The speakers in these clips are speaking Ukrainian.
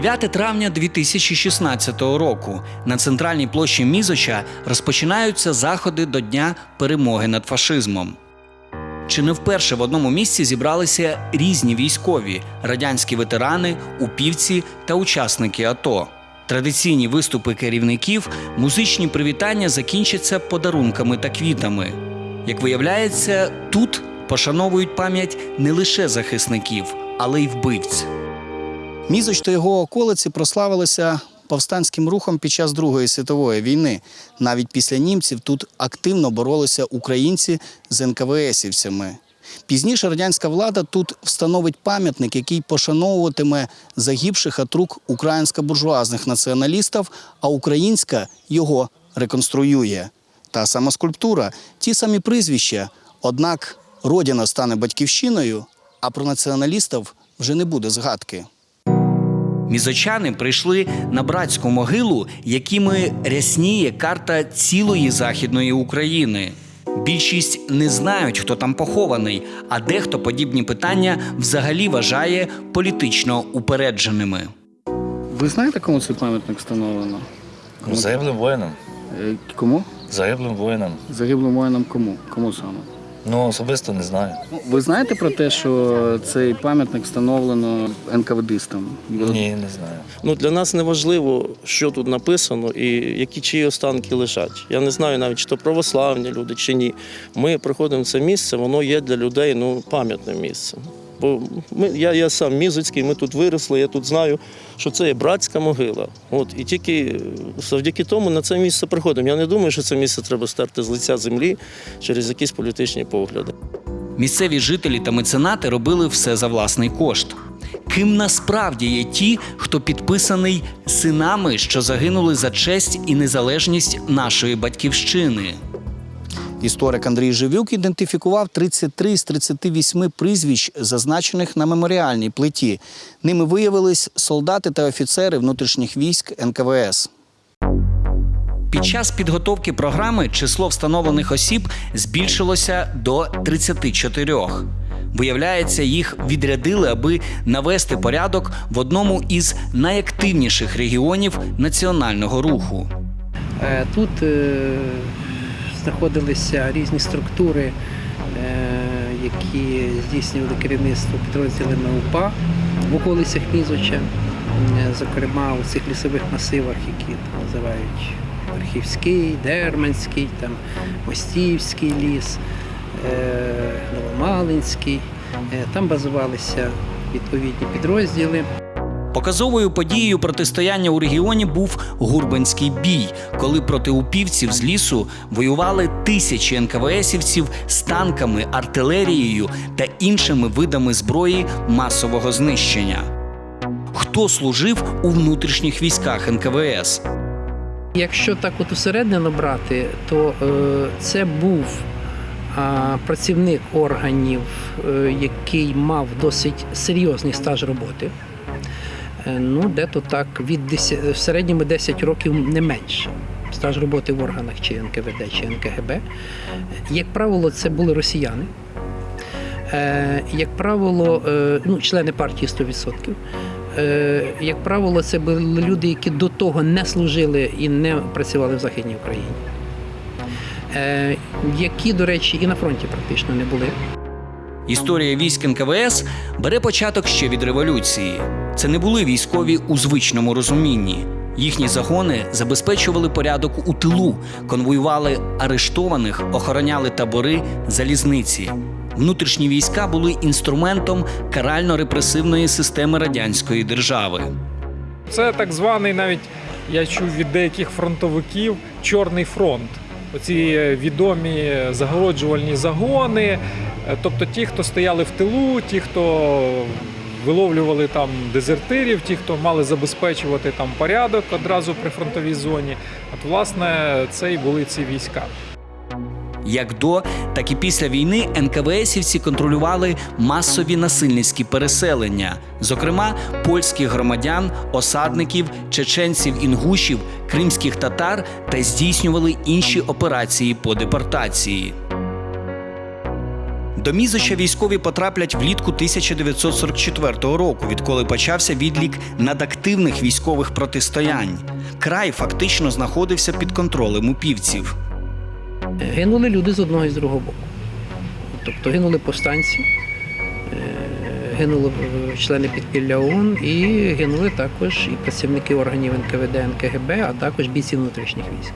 9 травня 2016 року на центральній площі Мізоча розпочинаються заходи до Дня перемоги над фашизмом. Чи не вперше в одному місці зібралися різні військові, радянські ветерани, упівці та учасники АТО. Традиційні виступи керівників, музичні привітання закінчаться подарунками та квітами. Як виявляється, тут пошановують пам'ять не лише захисників, але й вбивць. Мізоч та його околиці прославилися повстанським рухом під час Другої світової війни. Навіть після німців тут активно боролися українці з НКВСівцями. Пізніше радянська влада тут встановить пам'ятник, який пошановуватиме загибших от рук українсько-буржуазних націоналістів, а українська його реконструює. Та сама скульптура, ті самі прізвища. Однак родина стане батьківщиною, а про націоналістів вже не буде згадки. Мізочани прийшли на братську могилу, якими рясніє карта цілої західної України. Більшість не знають, хто там похований, а дехто подібні питання взагалі вважає політично упередженими. Ви знаєте, кому цей пам'ятник встановлено? Загиблим воїнам. Е, Кому? Загиблим воїнам. Загиблим воїнам кому? Кому саме? Ну, особисто не знаю. Ну, Ви знаєте про те, що цей пам'ятник встановлено НКВДистам? Ні, не знаю. Ну, для нас не важливо, що тут написано і які чиї останки лежать. Я не знаю навіть, чи то православні люди, чи ні. Ми приходимо в це місце, воно є для людей ну, пам'ятним місцем. Бо ми, я, я сам мізоцький, ми тут виросли, я тут знаю, що це є братська могила. От, і тільки завдяки тому на це місце приходимо. Я не думаю, що це місце треба стерти з лиця землі через якісь політичні погляди. Місцеві жителі та меценати робили все за власний кошт. Ким насправді є ті, хто підписаний синами, що загинули за честь і незалежність нашої батьківщини? Історик Андрій Живюк ідентифікував 33 з 38 прізвищ, зазначених на меморіальній плиті. Ними виявились солдати та офіцери внутрішніх військ НКВС. Під час підготовки програми число встановлених осіб збільшилося до 34. Виявляється, їх відрядили, аби навести порядок в одному із найактивніших регіонів національного руху. Е, Тут е, знаходилися різні структури, е, які здійснювали керівництво підрозділами УПА в околицях Мізоча, Е, зокрема у цих лісових масивах, які там називають Верхівський, Дерманський, там Мостівський ліс, е, Новомалинський. Там базувалися відповідні підрозділи. Показовою подією протистояння у регіоні був Гурбанський бій, коли проти упівців з лісу воювали тисячі НКВСівців з танками, артилерією та іншими видами зброї масового знищення. Хто служив у внутрішніх військах НКВС? Якщо так от усередину брати, то е, це був а, працівник органів, е, який мав досить серйозний стаж роботи. Е, ну, де-то так від 10, в середньому 10 років не менше. Стаж роботи в органах чи НКВД, чи НКГБ. Як правило, це були росіяни. Е, як правило, е, ну, члени партії 100%. Е, як правило, це були люди, які до того не служили і не працювали в Західній Україні. Е, які, до речі, і на фронті практично не були. Історія військ НКВС бере початок ще від революції. Це не були військові у звичному розумінні. Їхні загони забезпечували порядок у тилу, конвоювали арештованих, охороняли табори, залізниці. Внутрішні війська були інструментом карально-репресивної системи радянської держави. Це так званий навіть я чув від деяких фронтовиків Чорний фронт. Оці е, відомі загороджувальні загони, е, тобто ті, хто стояли в тилу, ті, хто виловлювали там дезертирів, ті, хто мали забезпечувати там порядок одразу при фронтовій зоні. От, власне, це і були ці війська. Як до, так і після війни НКВСівці контролювали масові насильницькі переселення, зокрема польських громадян, осадників, чеченців, інгушів, кримських татар та здійснювали інші операції по депортації. До Мізоча військові потраплять влітку 1944 року, відколи почався відлік надактивних військових протистоянь. Край фактично знаходився під контролем упівців. Гинули люди з одного і з другого боку. Тобто гинули повстанці, е, гинули е, члени підпілля ООН і гинули також і працівники органів НКВД, НКГБ, а також бійці внутрішніх військ.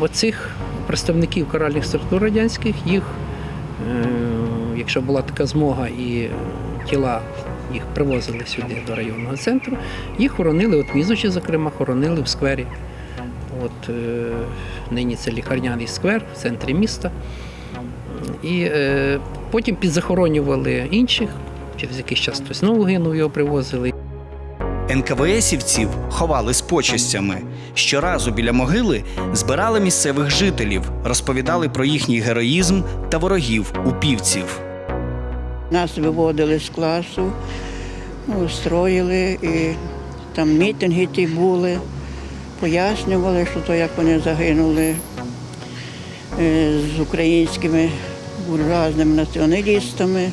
Оцих представників каральних структур радянських, їх, е, якщо була така змога і тіла їх привозили сюди до районного центру, їх хоронили, от Мізочі, зокрема, хоронили в сквері. От е, нині це лікарняний сквер в центрі міста. І е, потім підзахоронювали інших. Через якийсь час хтось знову гинув, його привозили. НКВСівців ховали з почестями. Щоразу біля могили збирали місцевих жителів, розповідали про їхній героїзм та ворогів упівців. Нас виводили з класу, ну, строїли, і там мітинги ті були, пояснювали, що то як вони загинули е, з українськими буржуазними націоналістами.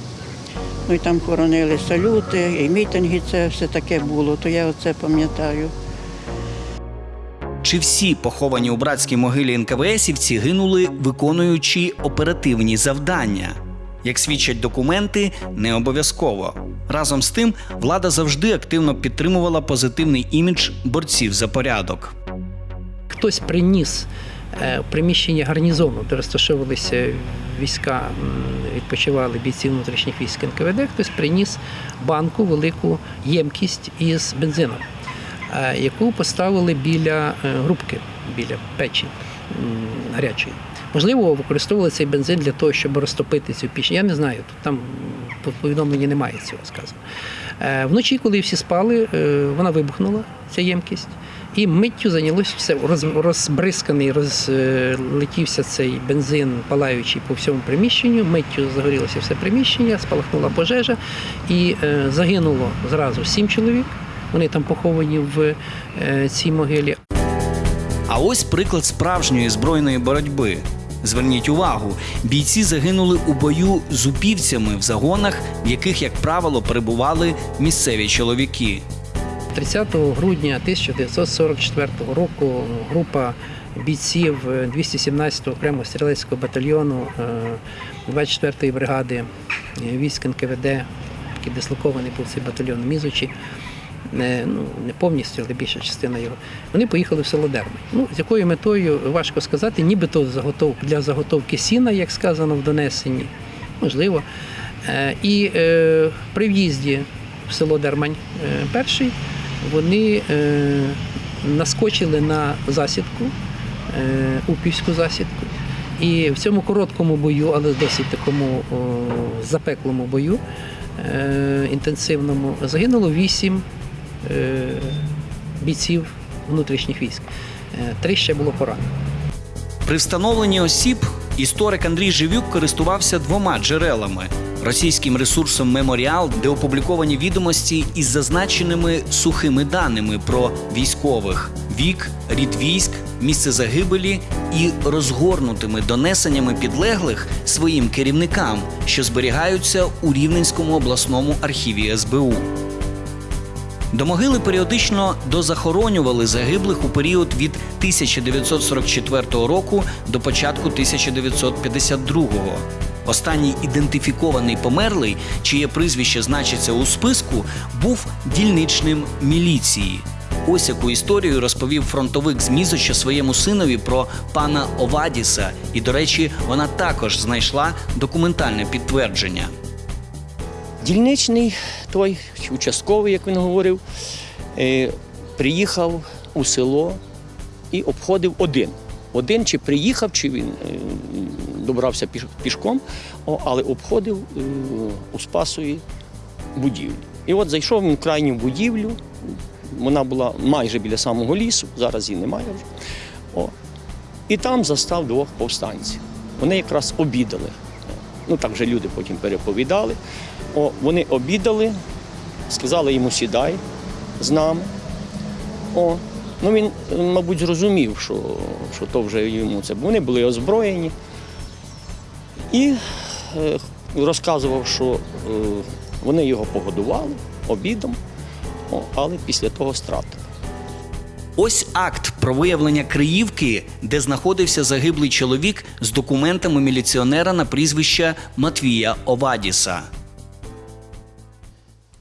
Ну і там хоронили салюти, і мітинги це все таке було, то я оце пам'ятаю. Чи всі поховані у братській могилі НКВСівці гинули, виконуючи оперативні завдання? Як свідчать документи, не обов'язково. Разом з тим, влада завжди активно підтримувала позитивний імідж борців за порядок. Хтось приніс приміщення гарнізону, де розташовувалися війська, відпочивали бійці внутрішніх військ НКВД, хтось приніс банку, велику ємкість із бензином, е, яку поставили біля е, грубки, біля печі гарячої. Можливо, використовували цей бензин для того, щоб розтопити цю піч. Я не знаю, тут там по повідомленні немає цього сказано. Е, Вночі, коли всі спали, е, вона вибухнула, ця ємкість, і миттю зайнялося все. Роз- Розбризканий, розлетівся цей бензин, палаючий по всьому приміщенню. Миттю загорілося все приміщення, спалахнула пожежа, і е, загинуло зразу сім чоловік. Вони там поховані в е, цій могилі. А ось приклад справжньої збройної боротьби. Зверніть увагу, бійці загинули у бою з упівцями в загонах, в яких, як правило, перебували місцеві чоловіки. 30 грудня 1944 року група бійців 217-го окремого стрілецького батальйону е, 24-ї бригади е, військ НКВД, який дислокований був цей батальйон в Мізочі, не, ну, не повністю, але більша частина його, вони поїхали в село Дерми. Ну, з якою метою важко сказати, нібито заготов, для заготовки сіна, як сказано в донесенні, можливо. Е, І е, при в'їзді в село Дермань е, перший вони е, наскочили на засідку, е, упівську засідку. І в цьому короткому бою, але досить такому о, запеклому бою, е, інтенсивному, загинуло вісім е, бійців внутрішніх військ. Е, Три ще було поранено. При встановленні осіб історик Андрій Живюк користувався двома джерелами: російським ресурсом Меморіал, де опубліковані відомості із зазначеними сухими даними про військових вік, рід військ, місце загибелі і розгорнутими донесеннями підлеглих своїм керівникам, що зберігаються у Рівненському обласному архіві СБУ. До могили періодично дозахоронювали загиблих у період від 1944 року до початку 1952. Останній ідентифікований померлий, чиє прізвище значиться у списку, був дільничним міліції. Ось яку історію розповів фронтовик з Мізоча своєму синові про пана Овадіса, і, до речі, вона також знайшла документальне підтвердження. Дільничний той участковий, як він говорив, е, приїхав у село і обходив один. Один чи приїхав, чи він е, добрався пішком, але обходив е, у Спасові будівлю. І от зайшов в крайню будівлю. Вона була майже біля самого лісу, зараз її немає вже. О. І там застав двох повстанців. Вони якраз обідали. Ну так вже люди потім переповідали. О, вони обідали, сказали йому сідай з нами. О, ну він, мабуть, зрозумів, що, що то вже йому це. Вони були озброєні. І е, розказував, що е, вони його погодували обідом, але після того стратили. Ось акт про виявлення Криївки, де знаходився загиблий чоловік з документами міліціонера на прізвище Матвія Овадіса.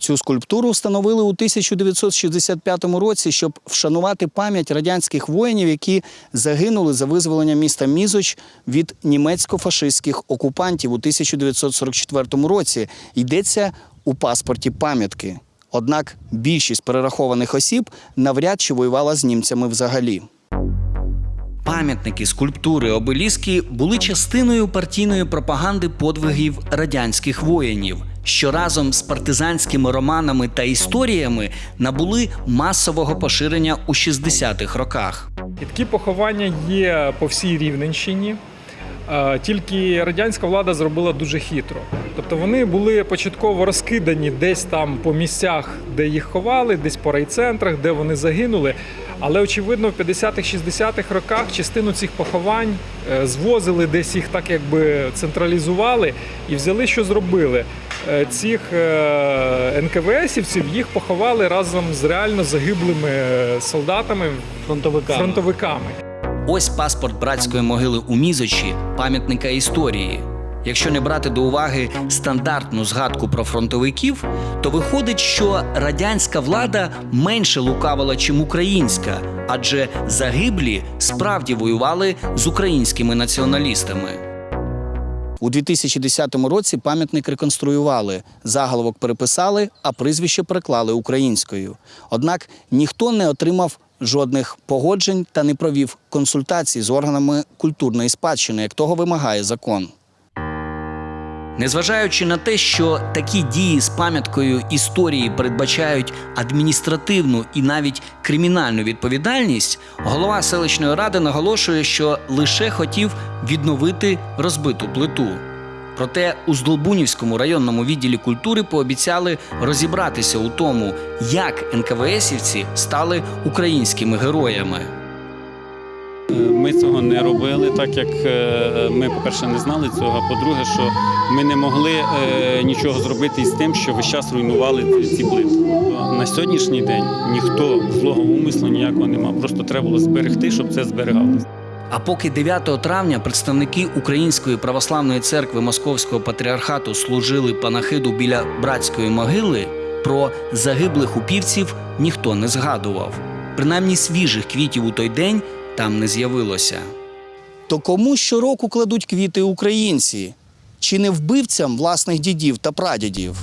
Цю скульптуру встановили у 1965 році, щоб вшанувати пам'ять радянських воїнів, які загинули за визволення міста Мізоч від німецько-фашистських окупантів у 1944 році. Йдеться у паспорті пам'ятки. Однак більшість перерахованих осіб навряд чи воювала з німцями взагалі. Пам'ятники, скульптури, обеліски були частиною партійної пропаганди подвигів радянських воїнів, що разом з партизанськими романами та історіями набули масового поширення у 60-х роках. І такі поховання є по всій Рівненщині. Е, Тільки радянська влада зробила дуже хитро. Тобто вони були початково розкидані десь там по місцях, де їх ховали, десь по райцентрах, де вони загинули. Але очевидно, в 50-х, 60-х роках частину цих поховань е, звозили, десь їх так якби централізували і взяли, що зробили. Е, Цих е, НКВСівців їх поховали разом з реально загиблими солдатами, Фронтовиками. фронтовиками. Ось паспорт братської могили у Мізочі, пам'ятника історії. Якщо не брати до уваги стандартну згадку про фронтовиків, то виходить, що радянська влада менше лукавила, чим українська, адже загиблі справді воювали з українськими націоналістами. У 2010 році пам'ятник реконструювали, заголовок переписали, а прізвище переклали українською. Однак ніхто не отримав жодних погоджень та не провів консультацій з органами культурної спадщини, як того вимагає закон. Незважаючи на те, що такі дії з пам'яткою історії передбачають адміністративну і навіть кримінальну відповідальність, голова селищної ради наголошує, що лише хотів відновити розбиту плиту. Проте у Здолбунівському районному відділі культури пообіцяли розібратися у тому, як НКВСівці стали українськими героями. Ми цього не робили, так як е, ми, по-перше, не знали цього. А по-друге, що ми не могли е, нічого зробити із тим, що весь час руйнували ці плити. На сьогоднішній день ніхто злого умислу ніякого нема. Просто треба було зберегти, щоб це зберігалося. А поки 9 травня представники Української православної церкви Московського патріархату служили панахиду біля братської могили, про загиблих упівців ніхто не згадував. Принаймні свіжих квітів у той день там не з'явилося. То кому щороку кладуть квіти українці? Чи не вбивцям власних дідів та прадідів?